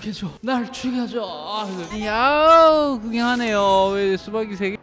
죽여줘. 날 죽여줘. 이야 구경하네요. 왜 수박이 세개.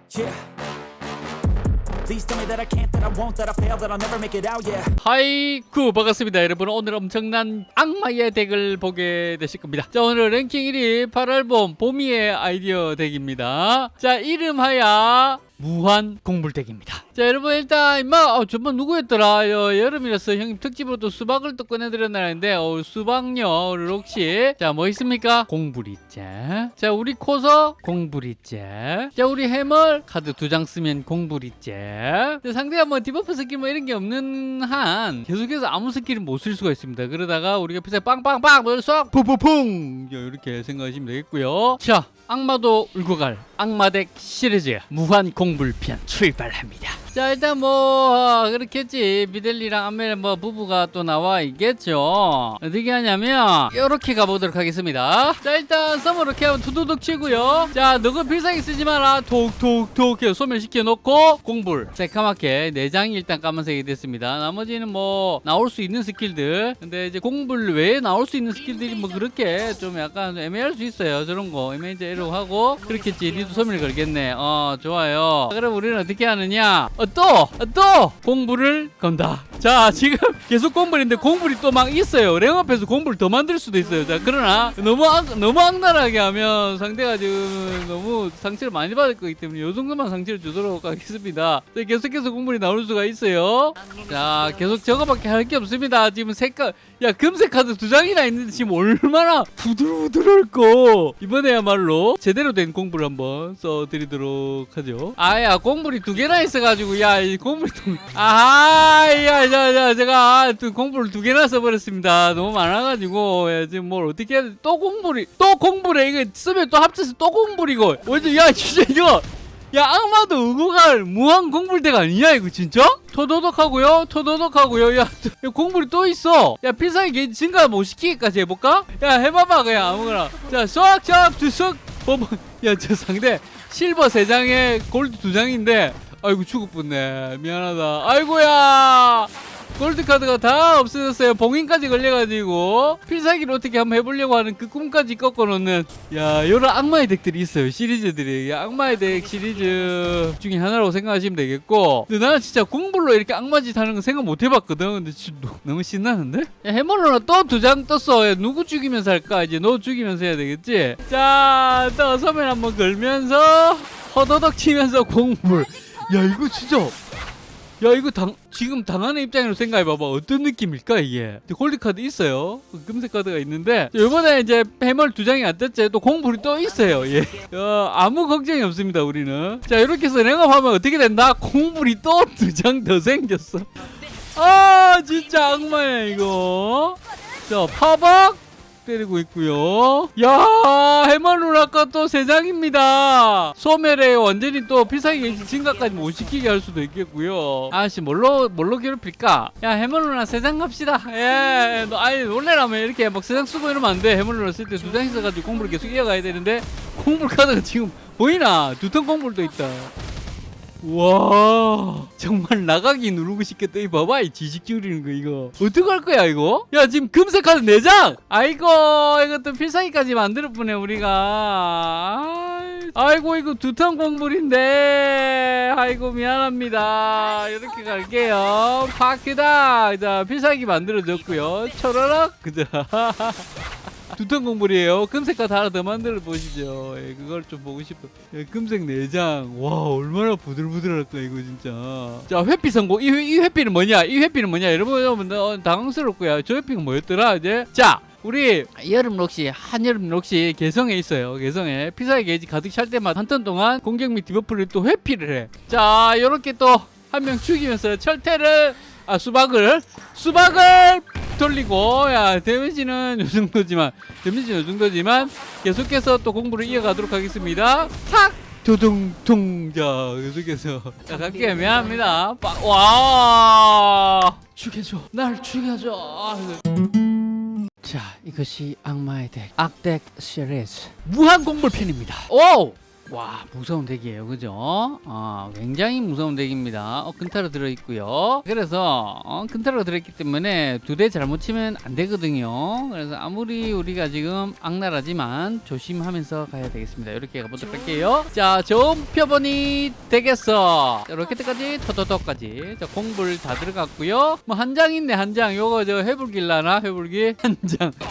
하이쿠 반갑습니다. 여러분 오늘 엄청난 악마의 덱을 보게 되실 겁니다. 자 오늘 랭킹 1위 8알봄 봄이의 아이디어 덱입니다. 자 이름하여 무한 공불덱입니다. 자 여러분 일단 임마 어, 저번 누구였더라? 어, 여름이라서 형님 특집으로 또 수박을 또 꺼내드렸나는데 어, 수박녀를 혹시 자뭐 있습니까? 공불이째. 자 우리 코서 공불이째. 자 우리 해멀 카드 두 장 쓰면 공불이째. 자, 상대가 뭐 디버프 스킬 뭐 이런 게 없는 한 계속해서 아무 스킬을 못 쓸 수가 있습니다. 그러다가 우리가 피사 빵빵빵 쏘 퐁퐁퐁 이렇게 생각하시면 되겠고요. 자 악마도 울고 갈 악마덱 시리즈. 무한 공 불편 출발합니다. 자 일단 뭐 어, 그렇겠지 미델리랑 안멜 뭐 부부가 또 나와 있겠죠. 어떻게 하냐면 이렇게 가보도록 하겠습니다. 자 일단 썸을 이렇게 하면 두두둑 치고요. 자 너가 필살기 쓰지 마라. 톡톡톡 해서 소멸시켜 놓고 공불 새까맣게 네 장이 일단 까만색이 됐습니다. 나머지는 뭐 나올 수 있는 스킬들. 근데 이제 공불 외에 나올 수 있는 스킬들이 뭐 그렇게 좀 약간 애매할 수 있어요. 저런 거 애매이제 이러고 하고 그렇겠지. 니도 소멸 걸겠네. 어 좋아요. 그럼 우리는 어떻게 하느냐? 어, 또! 어, 또! 공불을 건다. 자, 지금 계속 공불인데 공불이 또 막 있어요. 랭업에서 공불 더 만들 수도 있어요. 자, 그러나 너무 악, 너무 악랄하게 하면 상대가 지금 너무 상처를 많이 받을 거기 때문에 요 정도만 상처를 주도록 하겠습니다. 자, 계속해서 공불이 나올 수가 있어요. 자, 계속 저거밖에 할 게 없습니다. 지금 색깔, 야, 금색 카드 두 장이나 있는데 지금 얼마나 부들부들할거. 이번에야말로 제대로 된 공불 한번 써드리도록 하죠. 아야, 공불이 두 개나 있어가지고, 야, 이 공불이 두, 아하, 야, 자, 자, 제가 또 공불을 두 개나 써버렸습니다. 너무 많아가지고, 야, 지금 뭘 어떻게 해야 돼? 또 공불이, 또 공불에, 이거 쓰면 또 합쳐서 또 완전, 야, 진짜 이거, 야 악마도 의고갈 무한 공불대가 아니냐 이거 진짜? 토도독하고요 토도독하고요 야, 야 공불이 또 있어 야 필살기 증가 못 시키기까지 해볼까? 야 해봐봐 그냥 아무거나 자 쏙쏙 두쏙 야저 상대 실버 3장에 골드 2장인데 아이고 죽을 뻔네 미안하다 아이고야 골드 카드가 다 없어졌어요. 봉인까지 걸려가지고 필살기를 어떻게 한번 해보려고 하는 그 꿈까지 꺾어놓는 야 이런 악마의 덱들이 있어요. 시리즈들이 야, 악마의 덱 시리즈 중에 하나라고 생각하시면 되겠고 근데 나는 진짜 공불로 이렇게 악마짓 하는 거 생각 못 해봤거든. 근데 너무 신나는데? 야, 해머러는 또 두 장 떴어. 야, 누구 죽이면서 할까? 이제 너 죽이면서 해야 되겠지? 자, 또 서면 한번 걸면서 허더덕 치면서 공불. 야 이거 진짜. 야 이거 당, 지금 당하는 입장으로 생각해봐봐. 어떤 느낌일까 이게? 골드 카드 있어요. 금색 카드가 있는데 이번에 이제 해멀 두 장이 안 떴지 또 공불이 또 있어요. 예. 어, 아무 걱정이 없습니다 우리는. 자 이렇게 해서 랭업하면 어떻게 된다? 공불이 또 두 장 더 생겼어. 아 진짜 악마야 이거. 자 파박 때리고 있고요. 야 누나가 또세 장입니다. 소멸에 완전히 또 필살기 증가까지 못 시키게 할 수도 있겠고요. 아씨 뭘로 뭘로 괴롭힐까? 야 해멀 누나 세장 갑시다. 예, 너 아니 원래라면 이렇게 막 세장 쓰고 이러면 안 돼. 해멀 누나 쓸때 두 장 있어가지고 공부를 계속 이어가야 되는데 공불 카드가 지금 보이나? 두턴 공불도 있다. 와 정말 나가기 누르고 싶겠다. 이 봐봐 이 지식 줄이는 거 이거. 어떡할 거야 이거? 야 지금 금색 카드 4장! 아이고 이것도 필살기까지 만들어 보네 우리가. 아이, 아이고 이거 두턴 공불인데. 아이고 미안합니다. 이렇게 갈게요. 파크다! 자 필살기 만들어졌고요. 초라락! 그자 두턴 공불이에요. 금색 카드 하나 더 만들어 보시죠. 예, 그걸 좀 보고 싶어. 예, 금색 네 장. 와, 얼마나 부들부들할까, 이거 진짜. 자, 회피 성공. 이, 회- 이 회피는 뭐냐? 이 회피는 뭐냐? 여러분, 당황스럽고요. 저 회피가 뭐였더라, 이제? 자, 우리 여름 록시, 한여름 록시 개성에 있어요. 개성에. 필살기 게이지 가득 찰 때마다 한 턴 동안 공격 및 debuff를 또 회피를 해. 자, 요렇게 또 한 명 죽이면서 철퇴를, 아, 수박을, 수박을 돌리고 야 데미지는 요 정도지만 데미지는 요 정도지만 계속해서 또 공부를 이어가도록 하겠습니다. 탁! 두둥둥 자 계속해서. 자 갈게요. 미안합니다. 빠- 와! 죽여줘. 날 죽여줘. 자 이것이 악마의 덱 악덱 시리즈. 무한 공불편입니다. 오 와 무서운 덱이에요. 그죠? 어, 굉장히 무서운 덱입니다. 어, 근타로 들어있고요. 그래서 어, 근타로 들어있기 때문에 두 대 잘못 치면 안 되거든요. 그래서 아무리 우리가 지금 악랄하지만 조심하면서 가야 되겠습니다. 이렇게 가보도록 할게요. 자 좋은 표본이 되겠어. 자, 로켓까지 토토토까지. 자 공불 다 들어갔고요. 뭐 한 장 있네 한 장. 요거 저 회불길라나 회불기 한장. 자,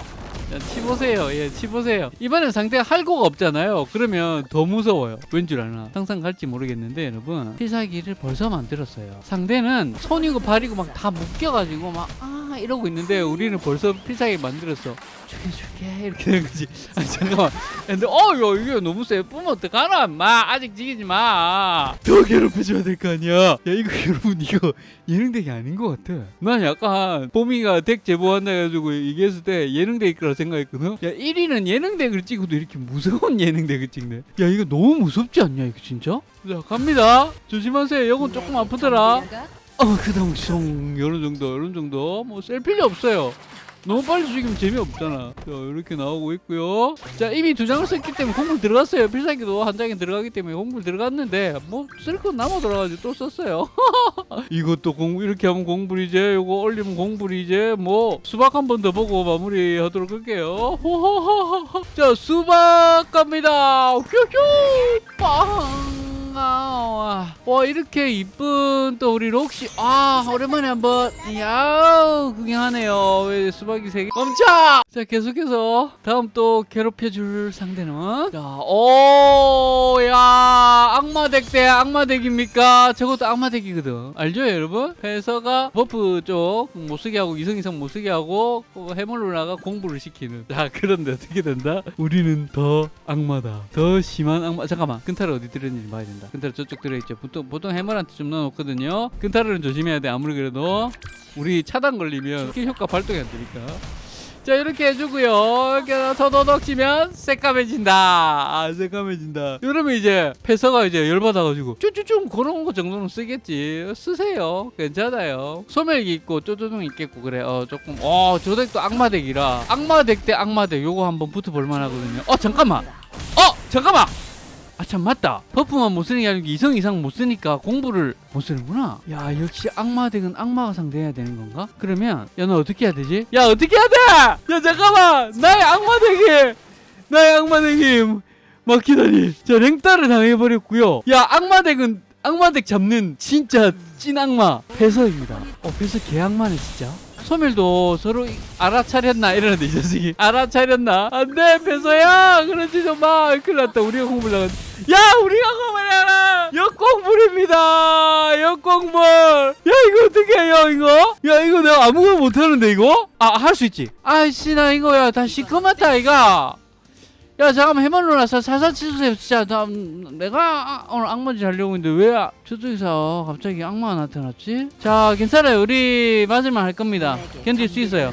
치보세요. 예, 치보세요. 이번엔 상대가 할 거가 없잖아요. 그러면 더 무서워요. 왠 줄 아나? 항상 갈지 모르겠는데, 여러분. 필살기를 벌써 만들었어요. 상대는 손이고 발이고 막 다 묶여가지고 막, 아, 이러고 있는데, 우리는 벌써 필살기 만들었어. 죽여줄게. 이렇게 되는 거지. 아, 잠깐만. 근데, 어, 이거, 이거 너무 세. 뿌면 어떡하나? 마, 아직 지기지 마. 더 괴롭혀줘야 될 거 아니야. 야, 이거 여러분, 이거 예능덱이 아닌 것 같아. 난 약간, 뽀미가 덱 제보한다 해가지고 얘기했을 때 예능덱일 거라 생각했거든. 야, 1위는 예능덱을 찍어도 이렇게 무서운 예능덱을 찍네. 야, 이거 너무 무섭지 않냐, 이거 진짜? 자, 갑니다. 조심하세요. 요건 조금 아프더라. 어, 그 다음 숑 이런 정도, 이런 정도. 뭐 셀 필요 없어요. 너무 빨리 죽이면 재미없잖아. 자, 이렇게 나오고 있고요. 자, 이미 두 장을 썼기 때문에 공불 들어갔어요. 필살기도 한 장에 들어가기 때문에 공불 들어갔는데 뭐쓸건 남아 돌아가지고 또 썼어요. 이것도 공불 이렇게 하면 공불이제, 요거 올리면 공불이제. 뭐 수박 한 번 더 보고 마무리 하도록 할게요. 호호호호. 자, 수박 갑니다. 휴휴 빵. 아, 와 이렇게 이쁜 또 우리 록시. 아 오랜만에 한번. 야 구경하네요. 왜 수박이 세개? 멈춰! 자 계속해서 다음 또 괴롭혀줄 상대는? 자오야 악마덱 대 악마덱입니까? 저것도 악마덱이거든. 알죠 여러분? 회서가 버프 쪽 못쓰게 하고 이성 이상 못쓰게 하고 해물로나가 공부를 시키는. 자 그런데 어떻게 된다? 우리는 더 악마다. 더 심한 악마. 잠깐만. 근타를 어디 들었는지 봐야 된다 근타를 저쪽 들어있죠 보통 보통 해물한테 좀 넣어놓거든요. 근타를 조심해야 돼 아무리 그래도. 우리 차단 걸리면 스킬 효과 발동이 안 되니까. 자 이렇게 해주고요. 이렇게 더더덕 치면 새까매진다. 아 새까매진다. 이러면 이제 패서가 이제 열받아가지고 쭈쭈쭈 그런 거 정도는 쓰겠지. 쓰세요. 괜찮아요. 소멸기 있고 쪼쪼둥 있겠고 그래. 어 조금 어저 덱도 악마 덱이라. 악마 덱 대 악마 덱. 요거 한번 붙어볼 만하거든요. 어 잠깐만. 어 잠깐만 아 참 맞다. 버프만 못 쓰는 게 아니고 이성 이상 못 쓰니까 공부를 못 쓰는구나. 야 역시 악마 덱은 악마가 상대해야 되는 건가? 그러면 야 너 어떻게 해야 되지? 야 어떻게 해야 돼? 야 잠깐만! 나의 악마 덱이! 나의 악마 덱이 막히다니. 자 랭따를 당해버렸고요. 야 악마 덱은 악마 덱 잡는 진짜 찐 악마. 패서입니다. 어 패서 개악마네 진짜 소멸도 서로 이- 알아차렸나? 이러는데 이 자식이. 알아차렸나? 안돼 배서야 그러지 좀마 큰일 났다. 우리가 공부를 나간 야 우리가 공부를 하라! 역공불입니다! 역공불 야 이거 어떻게 해요 이거? 야 이거 내가 아무거나 못하는데 이거? 아 할 수 있지. 아이씨 나 이거야. 다 시커멓다 이가 야 잠깐만 해만로나 살살 치주세요. 진짜 나 음, 내가 아- 오늘 악마지 하려고 했는데 왜 아- 저쪽에서 갑자기 악마가 나타났지? 자 괜찮아요. 우리 맞을만 할 겁니다. 견딜 수 있어요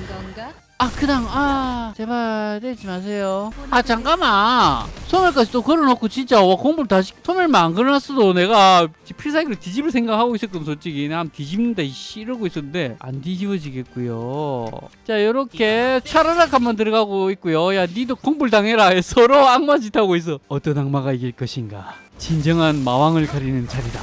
아 그당 아 제발 때리지 마세요. 아 잠깐만. 소멸까지 또 걸어놓고 진짜 와 공부를 다시 소멸만 안 걸어놨어도 내가 필살기로 뒤집을 생각하고 있었거든 솔직히. 난 뒤집는다 이씨 이러고 있었는데 안 뒤집어지겠고요. 자 요렇게 차라락 한번 들어가고 있고요. 야 니도 공부를 당해라. 서로 악마 짓 하고 있어. 어떤 악마가 이길 것인가? 진정한 마왕을 가리는 자리다.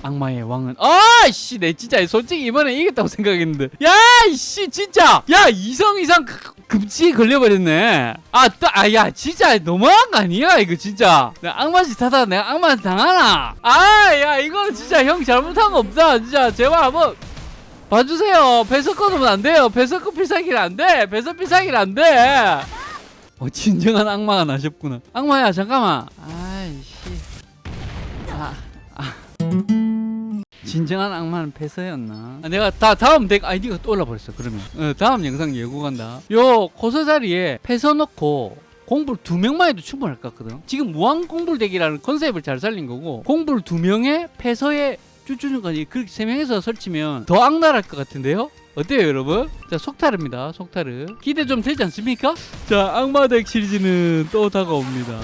악마의 왕은 아씨 내 진짜 솔직히 이번에 이겼다고 생각했는데. 야 이씨 진짜. 야 이성 이상 그- 급지에 걸려버렸네. 아따야 진짜 너무한 거 아니야 이거 진짜. 내가 악마 짓 하다가 내가 악마 당하나? 아 야 이거 진짜 형 잘못한 거 없다 진짜. 제발 한번 봐주세요. 배석 끊으면 안 돼요. 배석 필살기를 안돼. 배석 필살기를 안돼. 어 진정한 악마가 나셨구나. 악마야 잠깐만. 아 진정한 악마는 패서였나? 아, 내가 다 다음 덱 아이디가 또 올라버렸어. 그러면 어, 다음 영상 예고 간다. 요 코서 자리에 패서 넣고 공불 두 명만 해도 충분할 것 같거든. 지금 무한 공불 덱이라는 컨셉을 잘 살린 거고 공불 두 명에 패서에 쭈쭈쭈까지 그렇게 세 명에서 설치면 더 악랄할 것 같은데요? 어때요 여러분? 자 속타르입니다 속타르 기대 좀 되지 않습니까? 자 악마 덱 시리즈는 또 다가옵니다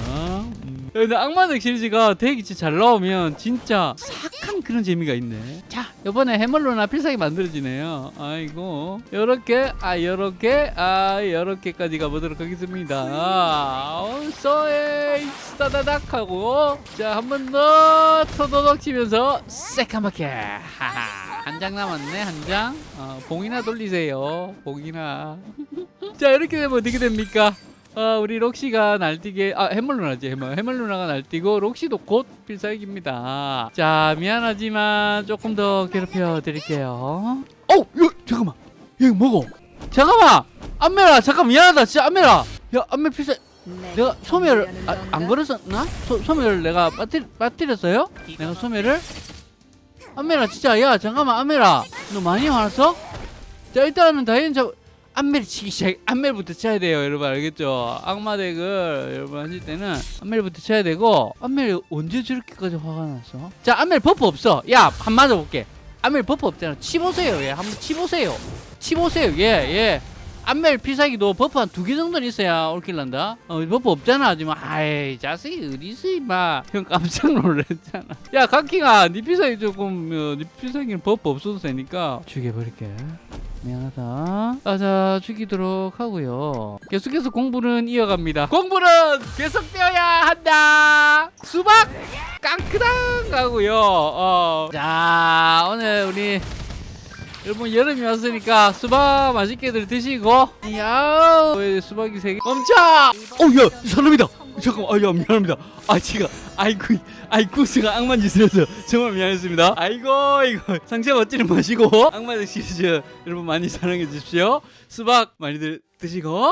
음. 근데 악마덱 시리즈가 덱이 잘 나오면 진짜 삭한 그런 재미가 있네. 자, 이번에 해멀로나 필살기 만들어지네요. 아이고, 요렇게, 아, 요렇게, 아, 요렇게까지 가보도록 하겠습니다. 어, 쏘에, 따다닥 하고, 자, 한 번 더, 토도덕 치면서, 새까맣게. 한 장 남았네, 한 장. 어, 봉이나 돌리세요. 봉이나. 자, 이렇게 되면 어떻게 됩니까? 어, 우리 록시가 날뛰게 아 해멀루나지 해멀 해멀루나가 날뛰고 록시도 곧 필살기입니다. 자 미안하지만 조금 더 괴롭혀 드릴게요. 어, 야, 잠깐만, 야, 이거 먹어. 잠깐만, 안메라, 잠깐 미안하다, 진짜 안메라. 야, 안메 필살. 내가 소멸 아, 안 걸었었나? 소, 소멸 내가 빠뜨, 빠뜨렸어요? 내가 소멸을? 안메라 진짜 야 잠깐만 안메라 너 많이 화났어? 자 일단은 다이앤 잡 안멜 치기 시작 안멜부터 쳐야 돼요 여러분 알겠죠? 악마덱을 여러분 하실 때는 안멜부터 쳐야 되고 안멜 언제 저렇게까지 화가 났어 자 안멜 버프 없어. 야 한 맞아볼게. 안멜 buff 없잖아. 치보세요 얘 한번 치보세요. 치보세요 얘얘 안멜 필살기도 buff 한 두 개 정도는 있어야 all kill 난다. 어 buff 없잖아 하지만. 아이 자식이 어디 있어 임마. 형 깜짝 놀랐잖아. 야 각킹아 니 필살기 조금 어, 니 필살기는 buff 없어도 되니까 죽여버릴게 미안하다. 아, 자, 죽이도록 하고요. 계속해서 공불은 이어갑니다. 공불은 계속되어야 한다. 수박 깡크당 가고요. 어. 자, 오늘 우리 여러분 여름이 왔으니까 수박 맛있게들 드시고 야왜 수박이 세개 멈춰 어야 사람이다 잠깐만 아야 미안합니다. 아 제가 아이고 제가 악마 짓을 해서 정말 미안했습니다. 아이고 이거. 상처 받지는 마시고 악마의 시리즈 여러분 많이 사랑해 주십시오. 수박 많이들 드시고